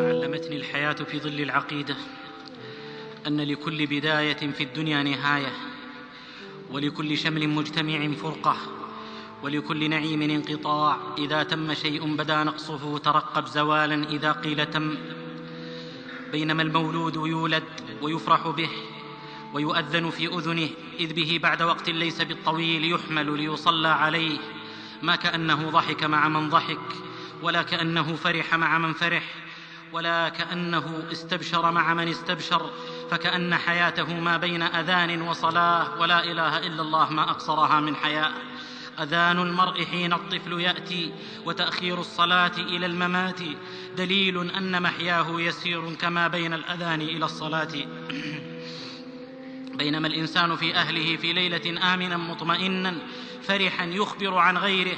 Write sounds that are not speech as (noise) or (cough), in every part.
علمتني الحياة في ظل العقيدة أن لكل بداية في الدنيا نهاية ولكل شمل مجتمع فرقة ولكل نعيم انقطاع. إذا تم شيء بدا نقصه ترقب زوالا إذا قيل تم. بينما المولود يولد ويفرح به ويؤذن في أذنه إذ به بعد وقت ليس بالطويل يحمل ليصلى عليه. ما كأنه ضحك مع من ضحك ولا كأنه فرح مع من فرح ولا كأنه استبشر مع من استبشر فكأن حياته ما بين أذان وصلاة ولا إله إلا الله ما أقصرها من حياه أذان المرء حين الطفل يأتي وتأخير الصلاة إلى الممات دليل أن محياه يسير كما بين الأذان إلى الصلاة. (clears throat) بينما الإنسان في أهله في ليلة آمنا مطمئنا فرحا يخبر عن غيره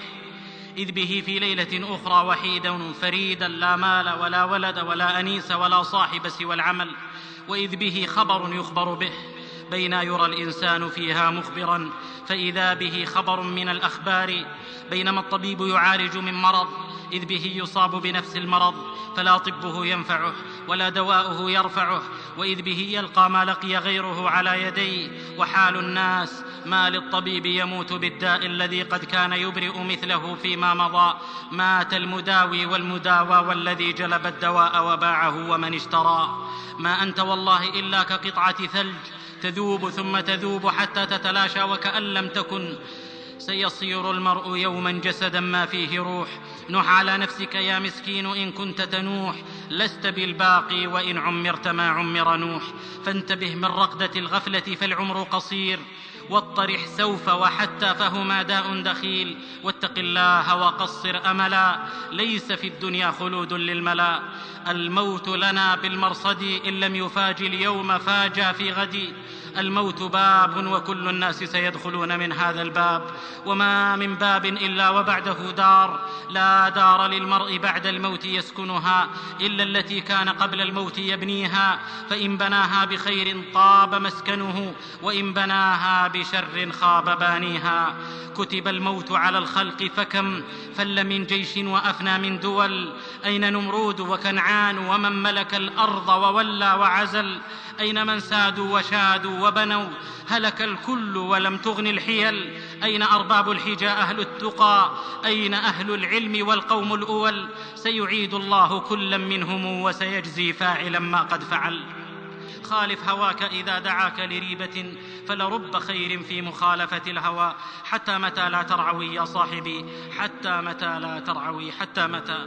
إذ به في ليلة أخرى وحيدا فريدا لا مال ولا ولد ولا أنيس ولا صاحب سوى العمل وإذ به خبر يخبر به. بين يرى الإنسان فيها مخبرا فإذا به خبر من الأخبار بينما الطبيب يعالج من مرض إذ به يصاب بنفس المرض فلا طبه ينفعه ولا دواؤه يرفعه وإذ به يلقى ما لقي غيره على يديه وحال الناس ما للطبيب يموت بالداء الذي قد كان يبرئ مثله فيما مضى. مات المداوي والمداوى والذي جلب الدواء وباعه ومن اشترى. ما أنت والله إلا كقطعة ثلج تذوب ثم تذوب حتى تتلاشى وكأن لم تكن. سيصير المرء يوما جسدا ما فيه روح. نح على نفسك يا مسكين إن كنت تنوح. لست بالباقي وإن عمرت ما عمر نوح فانتبه من رقدة الغفلة فالعمر قصير واطرح سوف وحتى فهما داء دخيل واتق الله وقصر أملا ليس في الدنيا خلود للملا. الموت لنا بالمرصد إن لم يفاج اليوم فاجا في غد. الموت باب وكل الناس سيدخلون من هذا الباب. وما من باب إلا وبعده دار لا دار للمرء بعد الموت يسكنها إلا التي كان قبل الموت يبنيها فإن بناها بخير طاب مسكنه وإن بناها بشر خاب بانيها. كتب الموت على الخلق فكم فل من جيش وأفنى من دول. أين نمرود وكنعان ومن ملك الأرض وولى وعزل؟ أين من سادوا وشادوا وبنوا؟ هلك الكل ولم تغن الحيل. أين أرباب الحجى أهل التقى؟ أين أهل العلم والقوم الأول؟ سيعيد الله كلا منهم وسيجزي فاعلا ما قد فعل. خالف هواك إذا دعاك لريبة فلرب خير في مخالفة الهوى. حتى متى لا ترعوي يا صاحبي؟ حتى متى لا ترعوي؟ حتى متى؟